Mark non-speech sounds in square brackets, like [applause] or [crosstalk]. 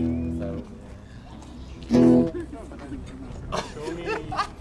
So. Show me [laughs]